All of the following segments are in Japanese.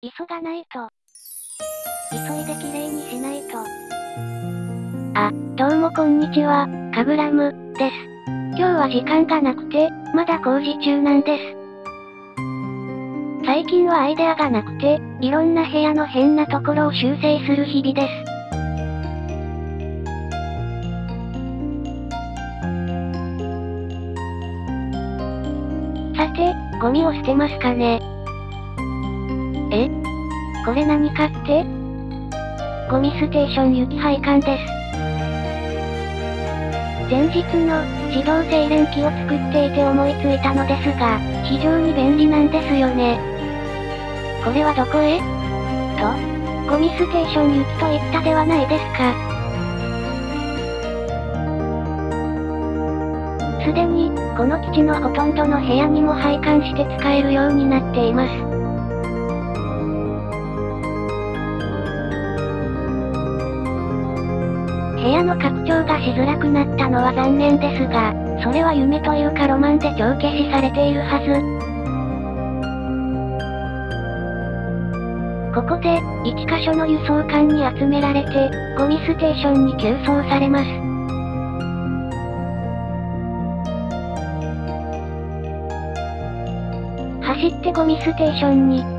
急がないと。急いで綺麗にしないと。あ、どうもこんにちは、カグラム、です。今日は時間がなくて、まだ工事中なんです。最近はアイデアがなくて、いろんな部屋の変なところを修正する日々です。さて、ゴミを捨てますかねえ？これ何かって？ゴミステーション行き配管です。前日の自動精錬機を作っていて思いついたのですが、非常に便利なんですよね。これはどこへ？と、ゴミステーション行きと言ったではないですか。すでに、この基地のほとんどの部屋にも配管して使えるようになっています。部屋の拡張がしづらくなったのは残念ですが、それは夢というかロマンで帳消しされているはず。ここで、1箇所の輸送艦に集められて、ゴミステーションに急送されます。走ってゴミステーションに、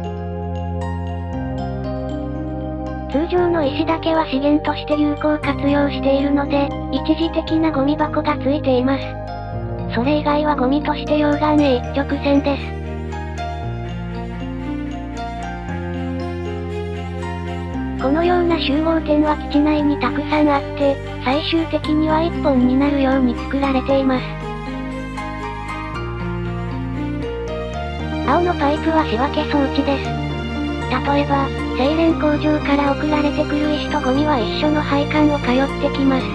通常の石だけは資源として有効活用しているので、一時的なゴミ箱がついています。それ以外はゴミとして溶岩へ一直線です。このような集合点は基地内にたくさんあって、最終的には一本になるように作られています。青のパイプは仕分け装置です。例えば、精錬工場から送られてくる石とゴミは一緒の配管を通ってきます。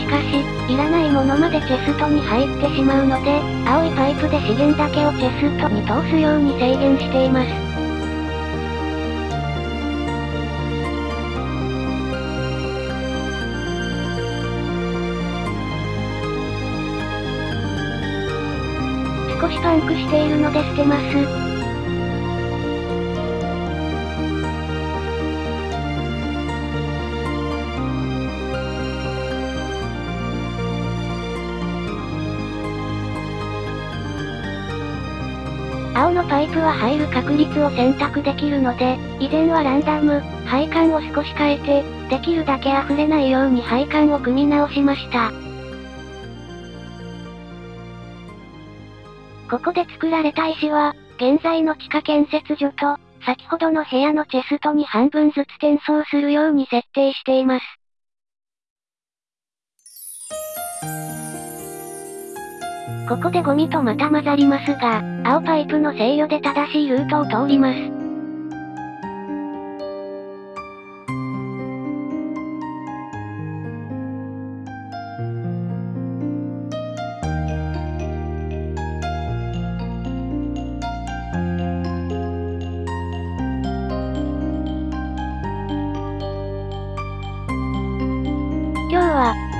しかし、いらないものまでチェストに入ってしまうので、青いパイプで資源だけをチェストに通すように制限しています。少しパンクしているので捨てます。青のパイプは入る確率を選択できるので、以前はランダム、配管を少し変えて、できるだけ溢れないように配管を組み直しました。ここで作られた石は、現在の地下建設所と、先ほどの部屋のチェストに半分ずつ転送するように設定しています。ここでゴミとまた混ざりますが、青パイプの制御で正しいルートを通ります。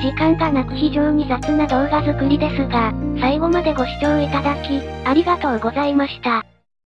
時間がなく非常に雑な動画作りですが、最後までご視聴いただき、ありがとうございました。